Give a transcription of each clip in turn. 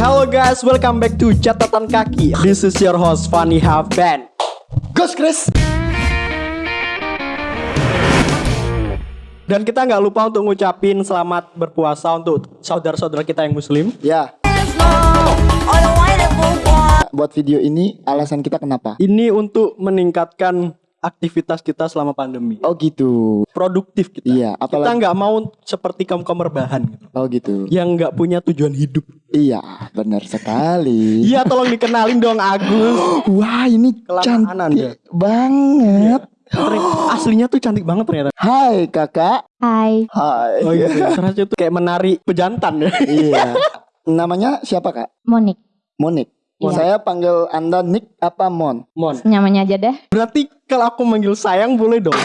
Hello guys, welcome back to Catatan Kaki. This is your host Fanny Haven. Gus Chris. Dan kita nggak lupa untuk ngucapin selamat berpuasa untuk saudara-saudara kita yang muslim. Ya, buat video ini alasan kita kenapa? Ini untuk meningkatkan aktivitas kita selama pandemi. Oh gitu. Produktif kita. Iya, Kita apalagi nggak mau seperti kaum kaum rebahan gitu. Oh gitu. Yang nggak punya tujuan hidup. Iya, benar sekali. Iya, tolong dikenalin dong Agus. Wah, ini Kelamaan Anda. cantik banget. Ternyata- Aslinya tuh cantik banget ternyata. Hai kakak. Hai, Hai. Oh iya, rasanya tuh kayak menari pejantan ya. iya. Namanya siapa kak? Monik. Monik. Iya. Saya panggil anda Nick apa Mon? Mon. Nyamannya aja deh. Berarti kalau aku manggil sayang boleh dong.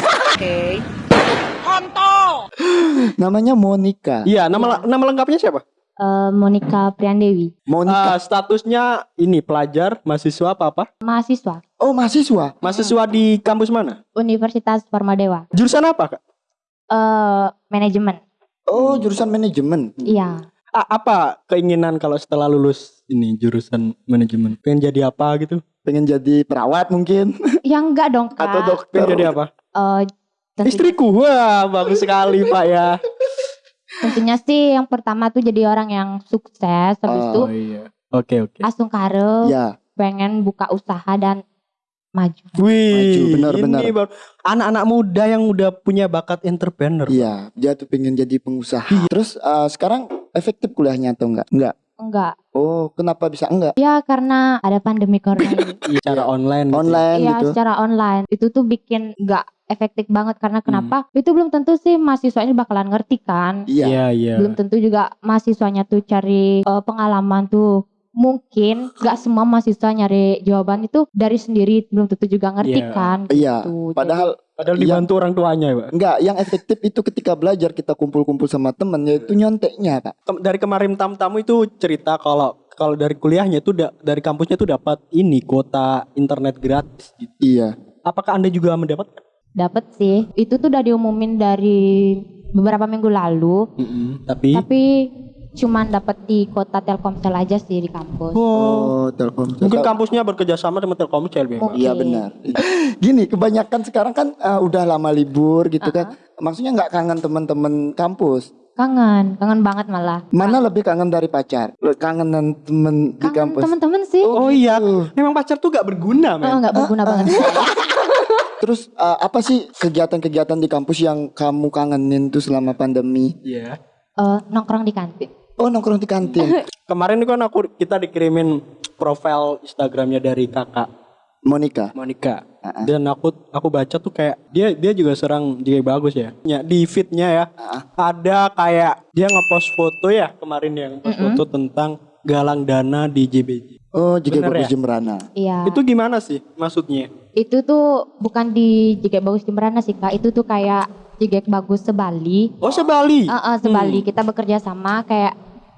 Namanya Monica. Iya, nama nama lengkapnya siapa? Eh, Monika Priandewi, Monica. Ah, statusnya ini pelajar, mahasiswa apa apa? mahasiswa oh mahasiswa. Mahasiswa di kampus mana? Universitas Parmadewa. Jurusan apa, Kak? Eh, manajemen. Oh jurusan manajemen. Iya. A- apa keinginan kalau setelah lulus ini jurusan manajemen? Pengen jadi apa gitu? Pengen jadi perawat mungkin Ya enggak dong, Kak. atau dokter. Pengen jadi apa? Eh, tentunya, Istriku. Wah, bagus sekali, Pak ya. Tentunya sih yang pertama tuh jadi orang yang sukses. Habis Oh, itu iya. Oke, oke. langsung kare Ya. pengen buka usaha dan maju. Wih, Maju, benar, ini benar. baru anak-anak muda yang udah punya bakat entrepreneur. Iya, dia tuh pengen jadi pengusaha. Terus eh, sekarang efektif kuliahnya atau enggak? Enggak. Enggak. Oh, kenapa bisa enggak? Ya karena ada pandemi corona. Iya, Secara online. gitu. Online Iya gitu. secara online itu tuh bikin nggak efektif banget karena Hmm. kenapa? Itu belum tentu sih mahasiswanya bakalan ngerti kan. Iya. Iya, iya. Belum tentu juga mahasiswanya tuh cari eh, pengalaman tuh. Mungkin nggak semua mahasiswa nyari jawaban itu dari sendiri belum tentu juga ngerti Iya. kan. Iya. gitu. Padahal Padahal dibantu orang tuanya, Pak. enggak, yang efektif itu ketika belajar kita kumpul-kumpul sama temen yaitu nyonteknya, Pak. Kem- dari kemarin tamu-tamu itu cerita kalau kalau dari kuliahnya itu da- dari kampusnya tuh dapat ini kuota internet gratis gitu. Iya. Apakah Anda juga mendapat? Dapet sih. Itu tuh udah diumumin dari beberapa minggu lalu. Tapi Tapi cuman dapat di kota Telkomsel aja sih di kampus. oh, Oh, Telkom. mungkin kampusnya bekerja sama dengan Telkomsel Pak. Mungkin. Iya benar. Gini, kebanyakan sekarang kan eh, udah lama libur gitu kan. Maksudnya nggak kangen teman-teman kampus. Kangen, kangen banget malah. Mana lebih kangen dari pacar? Kangenan temen di Kangen kampus. temen-temen sih. Oh iya, memang pacar tuh gak berguna, Oh, men. nggak berguna banget. Terus eh, apa sih kegiatan-kegiatan di kampus yang kamu kangenin tuh selama pandemi? Iya. Eh, nongkrong di kantin. Oh nongkrong di kantin. Kemarin kan aku kita dikirimin profil Instagramnya dari kakak Monica. Monica. Dan aku aku baca tuh kayak dia dia juga serang juga bagus ya. Ya di feednya ya ada kayak dia ngepost foto ya kemarin yang ngepost foto tentang galang dana di JBJ. Oh juga Bener bagus ya? Jembrana. Iya. Itu gimana sih maksudnya? Itu tuh bukan di Jigek Bagus Jemberana sih kak. Itu tuh kayak Jigek Bagus sebali. Oh sebali. Eh, eh, sebali kita bekerja sama kayak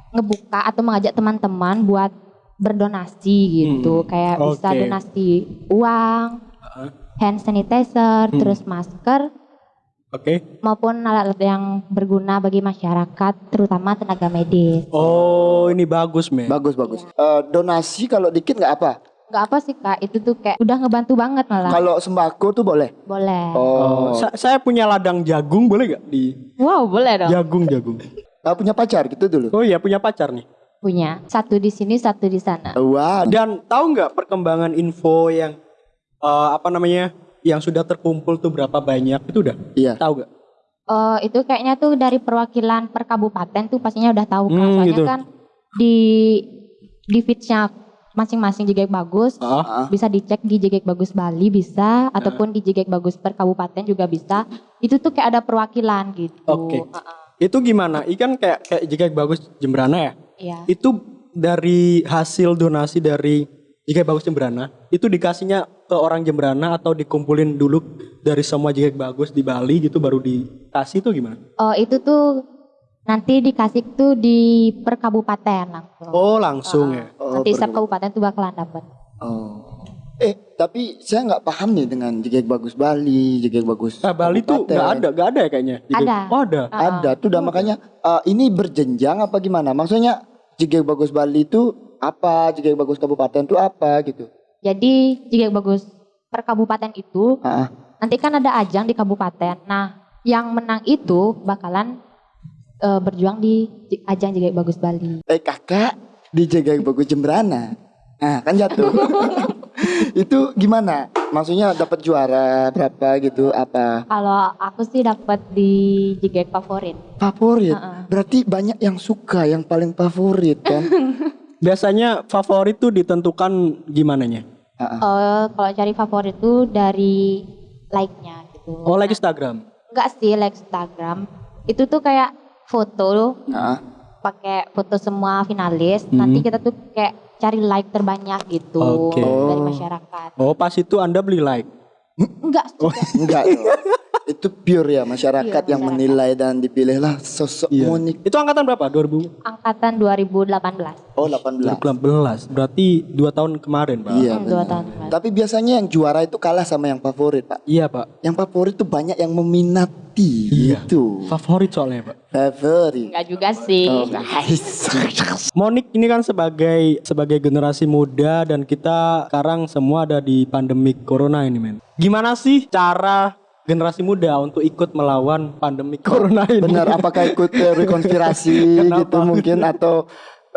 ngebuka atau mengajak teman-teman buat berdonasi gitu. Hmm, Kayak bisa oke. donasi uang, hand sanitizer, Hmm. terus masker Oke. maupun alat-alat yang berguna bagi masyarakat, terutama tenaga medis. Oh ini bagus men. Bagus bagus. Eh, donasi kalau dikit nggak apa. Gak apa sih kak, itu tuh kayak udah ngebantu banget malah. Kalau sembako tuh boleh. Boleh. Oh, Oh. sa- saya punya ladang jagung boleh gak di Wow, boleh dong. jagung jagung? Eh, punya pacar gitu dulu. Oh iya punya pacar nih. Punya. Satu di sini, satu di sana. Wah. Dan tahu nggak perkembangan info yang eh, apa namanya yang sudah terkumpul tuh berapa banyak itu udah Iya. tahu nggak? Eh, itu kayaknya tuh dari perwakilan per kabupaten tuh pastinya udah tahu kan. Hmm, Soalnya gitu. kan di di feedsnya masing-masing Jigek Bagus Ah. bisa dicek di Jigek Bagus Bali bisa ataupun di Jigek Bagus per kabupaten juga bisa. Itu tuh kayak ada perwakilan gitu. Oke. Uh-uh. Itu gimana? Ikan kayak kayak jika bagus Jembrana ya. Iya. Itu dari hasil donasi dari jika bagus Jembrana itu dikasihnya ke orang Jembrana atau dikumpulin dulu dari semua jika bagus di Bali gitu baru dikasih tuh gimana? Oh, itu tuh nanti dikasih tuh di per kabupaten langsung. Oh langsung ya. Oh, nanti setiap per- kabupaten tuh bakalan dapat. Oh. Eh, tapi saya nggak paham nih dengan Jegek Bagus Bali, Jegek Bagus. Nah, Bali tuh Kabupaten. nggak ada, nggak ada ya kayaknya. Jika- Ada. Oh ada. Ada tuh, dah makanya eh, ini berjenjang apa gimana? Maksudnya Jegek Bagus Bali itu apa Jigek Bagus Kabupaten tuh apa gitu. Jadi Jigek Bagus per kabupaten itu Ah, nanti kan ada ajang di kabupaten. Nah, yang menang itu bakalan eh, berjuang di ajang Jigek Bagus Bali. eh kakak di Jigek Bagus Jembrana. Nah, kan jatuh. itu gimana? Maksudnya dapat juara berapa gitu apa? Kalau aku sih dapat di Jigek favorit. Favorit. Heeh. Berarti banyak yang suka, yang paling favorit kan? Biasanya favorit tuh ditentukan gimana nya? Heeh. Eh, kalau cari favorit itu dari like-nya gitu. Oh like Instagram. Enggak sih like Instagram. Itu tuh kayak foto Heeh. pakai foto semua finalis. Hmm. Nanti kita tuh kayak cari like terbanyak gitu Oke. dari Oh. masyarakat. Oh pas itu anda beli like. Enggak juga. Enggak. Itu pure ya masyarakat Iya, yang masyarakat. menilai dan dipilihlah sosok Iya. Monik. Itu angkatan berapa? 2000? Angkatan 2018. Oh 18. 2018. Berarti dua tahun kemarin pak. Iya Hmm, dua tahun kemarin. Tapi biasanya yang juara itu kalah sama yang favorit pak. Iya pak. Yang favorit tuh banyak yang meminati Iya. gitu. Favorit soalnya pak. Favorit. Enggak juga sih. Oh guys. Monik ini kan sebagai sebagai generasi muda dan kita sekarang semua ada di pandemi corona ini men. Gimana sih cara generasi muda untuk ikut melawan pandemi corona ini? Benar, apakah ikut teori konspirasi Kenapa? gitu mungkin atau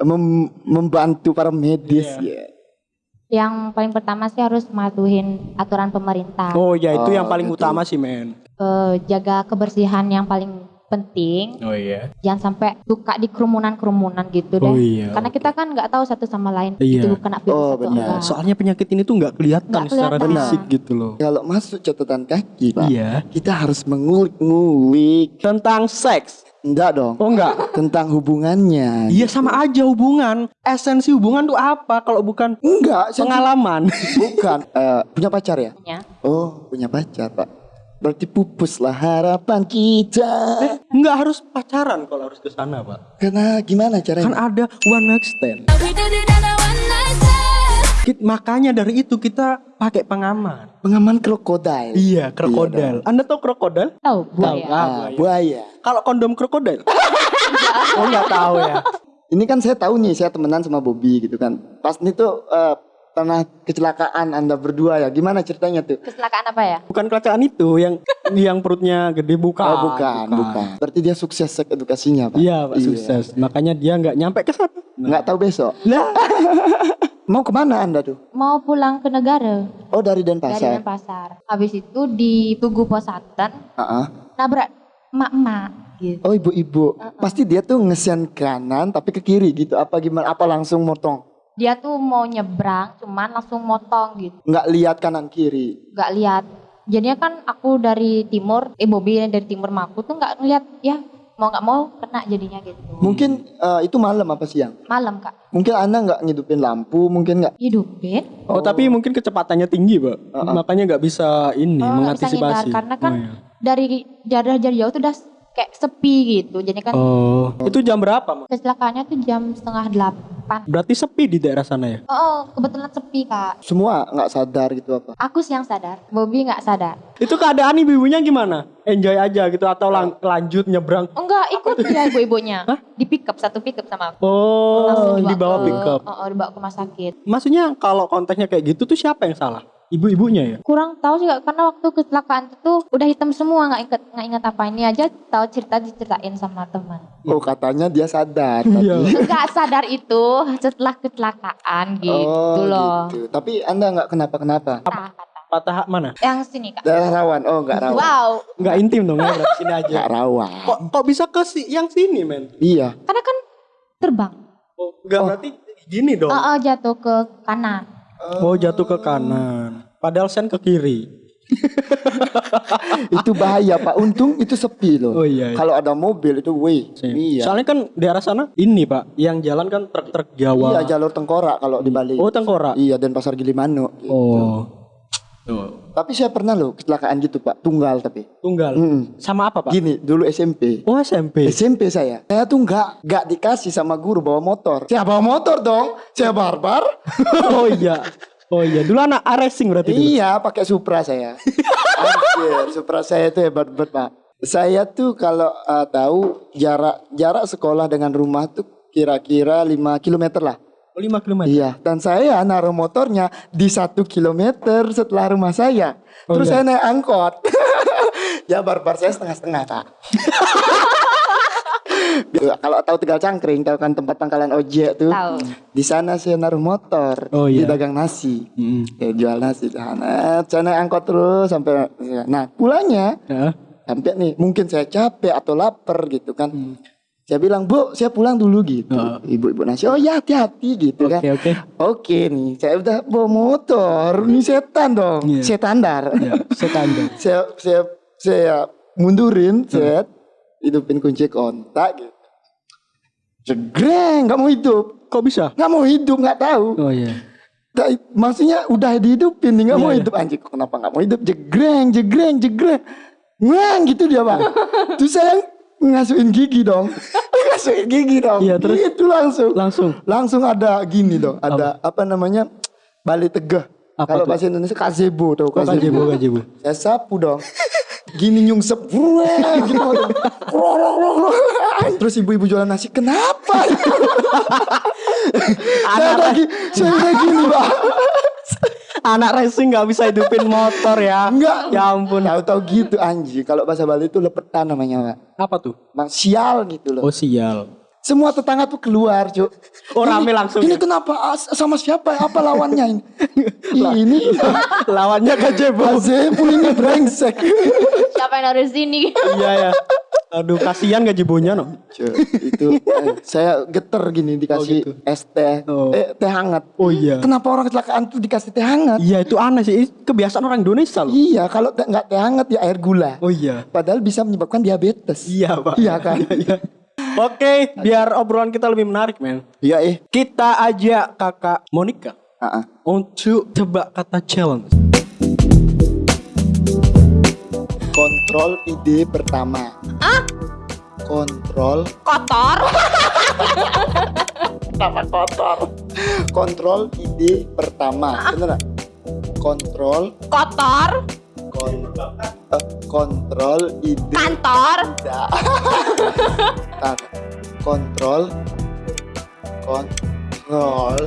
mem- membantu para medis ya. Yang paling pertama sih harus mematuhin aturan pemerintah. Oh ya itu Oh, yang paling gitu. utama sih men. Eh, jaga kebersihan yang paling penting. Oh iya. Jangan sampai suka di kerumunan-kerumunan gitu deh. Oh iya, Karena kita kan nggak tahu satu sama lain Iya. itu kena virus Oh, atau benar. enggak. Soalnya penyakit ini tuh nggak kelihatan Nggak secara kelihatan. fisik gitu loh. Kalau masuk catatan kaki pak, Iya. kita harus mengulik-ngulik. Tentang seks. Enggak dong. Oh enggak. Tentang hubungannya. Iya sama aja hubungan. Esensi hubungan tuh apa kalau bukan Enggak, pengalaman? bukan. Eh, punya pacar ya? Ya. Oh, punya pacar pak. Berarti pupuslah harapan kita. Enggak harus pacaran kalau harus ke sana, Pak. Karena gimana Kan caranya? ada one night stand. We did it on a one night stand. Kit- makanya dari itu kita pakai pengaman. Pengaman krokodil. Iya, krokodil. Anda tahu krokodil? Tahu buaya. Ah, Ah, buaya. buaya. Kalau kondom krokodil? oh, enggak tahu ya. Ini kan saya tahu nih, saya temenan sama Bobby gitu kan. Pas ini tuh eh, pernah kecelakaan Anda berdua ya. Gimana ceritanya tuh? Kecelakaan apa ya? Bukan kecelakaan itu yang yang perutnya gede bukan. oh, bukan, bukan, Berarti dia sukses seks edukasinya, Pak. Iya, Pak, sukses. Makanya dia nggak nyampe ke sana. Nggak tahu besok. Nah, Mau ke mana Anda tuh? Mau pulang ke negara Oh, dari dari Denpasar. Denpasar. Habis itu di Tugu Posaten Ah, ah. nabrak emak-emak gitu. Oh, ibu-ibu. Pasti dia tuh ngesen kanan tapi ke kiri gitu. Apa gimana? Apa langsung motong? Dia tuh mau nyebrang cuman langsung motong gitu. Nggak lihat kanan kiri. Gak lihat. Jadinya kan aku dari timur, eh Bobby yang dari timur mah aku tuh nggak ngeliat ya mau nggak mau kena jadinya gitu. Mungkin eh, itu malam apa siang? Malam kak Mungkin Anda nggak ngidupin lampu, mungkin nggak. hidupin. oh, tapi mungkin kecepatannya tinggi, Pak. Makanya nggak bisa ini Oh, nggak bisa mengantisipasi. karena kan Oh, iya. dari jarak jarak jauh tuh udah kayak sepi gitu. Jadi kan Oh, itu jam berapa, Mak? kecelakaannya tuh jam setengah delapan. Berarti sepi di daerah sana ya? Oh, oh, kebetulan sepi kak. Semua nggak sadar gitu apa? Aku sih yang sadar, Bobby nggak sadar. Itu keadaan ibu-ibunya gimana? Enjoy aja gitu atau lang- lanjut nyebrang? Oh, enggak, ikut dia ibu-ibunya. Di pick up, satu pick up sama aku. Oh, dibawa ke- pick up. Oh, oh, dibawa ke rumah sakit. Maksudnya kalau konteksnya kayak gitu tuh siapa yang salah? Ibu-ibunya ya? Kurang tahu sih Kak, karena waktu kecelakaan itu tuh udah hitam semua nggak inget nggak inget apa ini aja tahu cerita diceritain sama teman. Oh, katanya dia sadar. Iya. Tapi... Enggak sadar itu setelah kecelakaan gitu oh, loh. gitu. Tapi Anda nggak kenapa-kenapa. Patah, patah. Mana? Yang sini kak. Daerah rawan. Oh, nggak rawan. Wow, Nggak intim dong ya, sini aja. Nggak rawan. Kok kok bisa ke si yang sini, men? Iya. karena kan terbang. Oh, enggak berarti gini dong. Oh, oh, jatuh ke kanan. Oh, jatuh ke kanan. Padahal sen ke kiri. itu bahaya Pak. Untung itu sepi loh. Oh, iya, iya. Kalau ada mobil itu wih. Iya. Soalnya kan daerah sana ini, Pak, yang jalan kan truk-truk Jawa. Iya jalur tengkorak kalau di Bali. Oh, tengkorak. Iya dan pasar Gilimanuk. gitu. Oh. Tuh. Tapi saya pernah loh kecelakaan gitu Pak. Tunggal tapi. Tunggal. Mm. Sama apa, Pak? Gini dulu SMP. Oh, SMP. SMP saya. Saya tuh nggak nggak dikasih sama guru bawa motor. Saya bawa motor dong. Saya barbar. oh iya. Oh iya, dulu anak racing berarti dulu. iya, pakai Supra saya. Anjir, Supra saya itu hebat banget, Pak. Saya tuh kalau uh, tahu jarak jarak sekolah dengan rumah tuh kira-kira 5 km lah. Oh, 5 km. Iya, dan saya naruh motornya di satu kilometer setelah rumah saya. Oh, Terus iya. saya naik angkot. ya barbar saya setengah-setengah kak. Kalau tahu Tegal Cangkring, tahu kan tempat pangkalan ojek tuh. Tahu. Di sana saya naruh motor. Oh, Di iya. dagang nasi. Mm. Ya, jual nasi di sana. Saya naik angkot terus sampai. Nah pulangnya Ya. sampai nih mungkin saya capek atau lapar gitu kan. Hmm. Saya bilang bu, saya pulang dulu gitu. Oh. Ibu-ibu nasi, oh ya hati-hati gitu kan. Oke, oke. Oke nih, saya udah bawa motor, ini setan dong, Iya. setandar. Ya, standar. saya saya saya mundurin, set, hidupin kunci kontak gitu. Jegreng, nggak mau hidup, Kok bisa? nggak mau hidup, nggak tahu. Oh iya. Nggak- maksudnya udah dihidupin nih, nggak mau Iya, hidup anjing. Kenapa nggak mau hidup? Jegreng, jegreng, jegreng, ngang gitu dia bang. Terus saya ngasuhin gigi dong, ngasuhin gigi dong. Iya, terus? Gitu langsung. Langsung. langsung ada gini dong ada apa, namanya? Balik tegah Apa kalau bahasa Indonesia gazebo tau Kok gajebo, gajebo. saya sapu dong. Gini nyungsep gitu. Terus ibu-ibu jualan nasi kenapa? Saya lagi saya udah gini pak Anak racing nggak bisa hidupin motor ya. enggak Ya ampun. tahu-tahu gitu anjing kalau bahasa Bali itu lepetan namanya pak Apa tuh? Bang, sial gitu loh Oh sial. Semua tetangga tuh keluar cuk Oh, rame Ini- langsung ini ya? kenapa sama siapa apa lawannya ini ini Lawannya gajebo. Gazebo ini brengsek. Siapa yang harus sini? iya ya. Aduh kasihan gajebonya no. Cuk, itu eh, saya geter gini dikasih es teh, Oh. eh teh hangat. Oh iya. Kenapa orang kecelakaan tuh dikasih teh hangat? Iya itu aneh sih. Kebiasaan orang Indonesia loh. Iya, kalau nggak teh hangat ya air gula. Oh iya. Padahal bisa menyebabkan diabetes. Iya pak. Iya kan? Oke, biar obrolan kita lebih menarik men. Iya eh. Kita ajak kakak Monica Ah, ah. untuk tebak kata challenge. Kontrol ide pertama. Ah? Kontrol Kotor. Kenapa kotor? Kontrol ide pertama. Bener nggak? Kontrol Kotor. kon, eh, kontrol ide Kantor. Tidak. Kontrol kontrol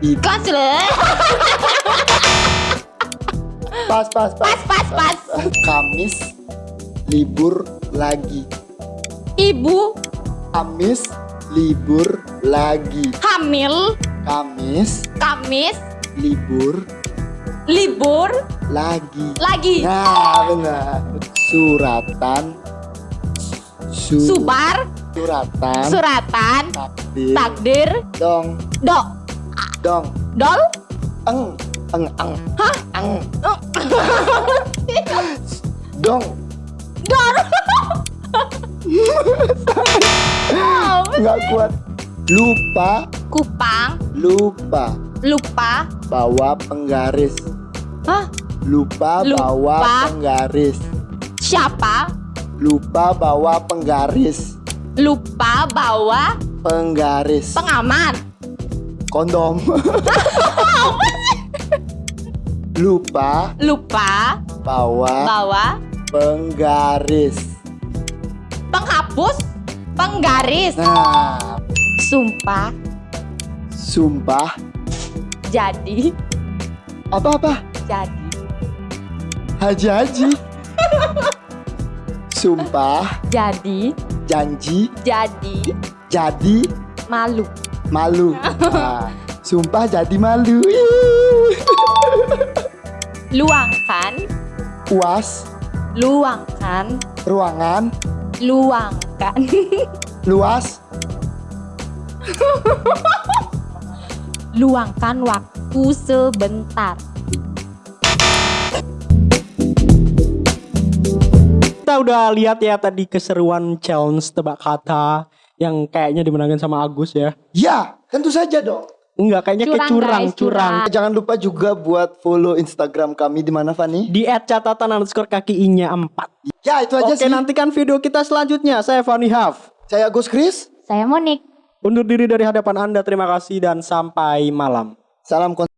ide Konsuler. pas pas pas Pas, pas, pas. Kamis libur lagi Ibu Kamis libur lagi hamil. Kamis Kamis. libur Libur. Lagi Lagi. nah benar suratan su, Subar. suratan Suratan. takdir Takdir. dong Dok. dong Dol. eng eng eng hah eng dong Dor. nggak kuat lupa Kupang. lupa Lupa. bawa penggaris Hah? Lupa, Lupa. bawa penggaris Siapa? lupa bawa penggaris Lupa bawa penggaris pengaman. kondom lupa Lupa bawa bawa penggaris penghapus. Penggaris. nah Sumpah. sumpah Jadi. apa apa Jadi. Haji haji sumpah Jadi. janji Jadi. jadi Malu. malu Nah, sumpah jadi malu. Luangkan. puas Luangkan. ruangan Luangkan. luas Luangkan waktu sebentar. Kita udah lihat ya tadi keseruan challenge tebak kata yang kayaknya dimenangkan sama Agus ya. ya tentu saja dong Enggak, kayaknya kayak Curang, curang, guys, curang. curang. jangan lupa juga buat follow Instagram kami di mana Fani Di add catatan underscore kaki i-nya 4. ya itu aja Oke, sih nantikan video kita selanjutnya. Saya Fani Haf. saya Gus Kris Saya Monik. Undur diri dari hadapan Anda. Terima kasih dan sampai malam. salam kon-